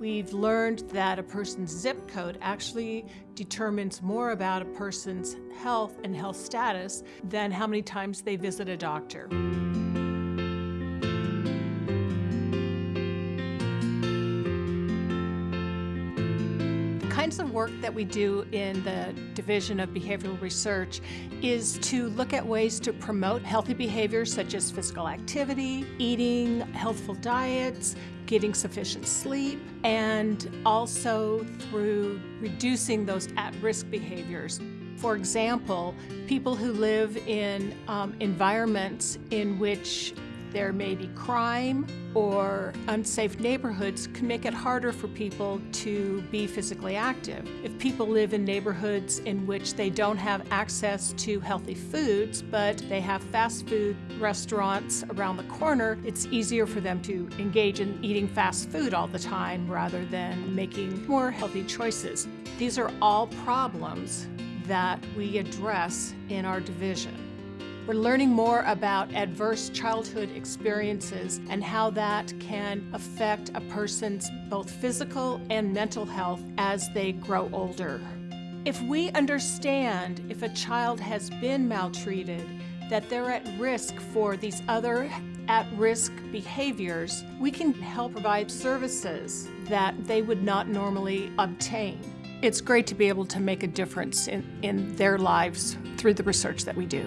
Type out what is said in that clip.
We've learned that a person's zip code actually determines more about a person's health and health status than how many times they visit a doctor. Kinds of work that we do in the Division of Behavioral Research is to look at ways to promote healthy behaviors such as physical activity, eating healthful diets, getting sufficient sleep, and also through reducing those at-risk behaviors. For example, people who live in um, environments in which there may be crime or unsafe neighborhoods can make it harder for people to be physically active. If people live in neighborhoods in which they don't have access to healthy foods, but they have fast food restaurants around the corner, it's easier for them to engage in eating fast food all the time rather than making more healthy choices. These are all problems that we address in our division. We're learning more about adverse childhood experiences and how that can affect a person's both physical and mental health as they grow older. If we understand if a child has been maltreated, that they're at risk for these other at-risk behaviors, we can help provide services that they would not normally obtain. It's great to be able to make a difference in, in their lives through the research that we do.